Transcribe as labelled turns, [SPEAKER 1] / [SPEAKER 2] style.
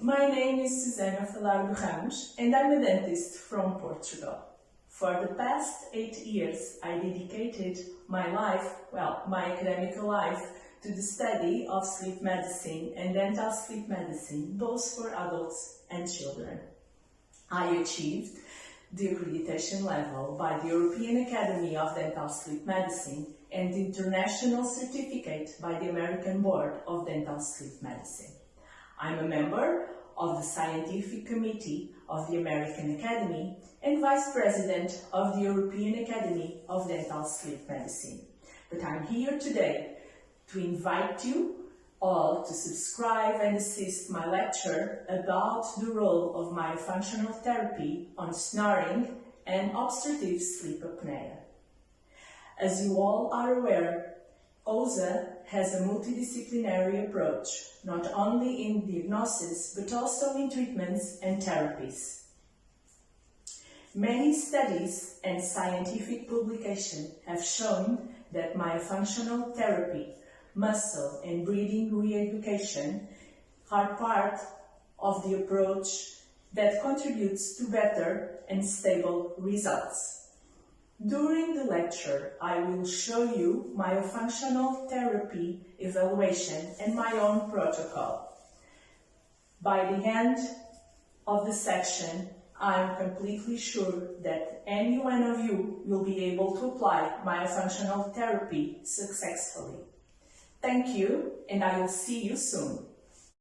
[SPEAKER 1] my name is Susana Falardo Ramos and I'm a dentist from Portugal. For the past eight years, I dedicated my life, well, my academic life, to the study of sleep medicine and dental sleep medicine, both for adults and children. I achieved the accreditation level by the European Academy of Dental Sleep Medicine and the international certificate by the American Board of Dental Sleep Medicine. I'm a member of the Scientific Committee of the American Academy and Vice President of the European Academy of Dental Sleep Medicine. But I'm here today to invite you all to subscribe and assist my lecture about the role of myofunctional therapy on snoring and obstructive sleep apnea. As you all are aware, OSA has a multidisciplinary approach, not only in diagnosis, but also in treatments and therapies. Many studies and scientific publications have shown that myofunctional therapy muscle and breathing re-education are part of the approach that contributes to better and stable results. During the lecture, I will show you myofunctional therapy evaluation and my own protocol. By the end of the section, I am completely sure that any one of you will be able to apply myofunctional therapy successfully. Thank you, and I will see you soon.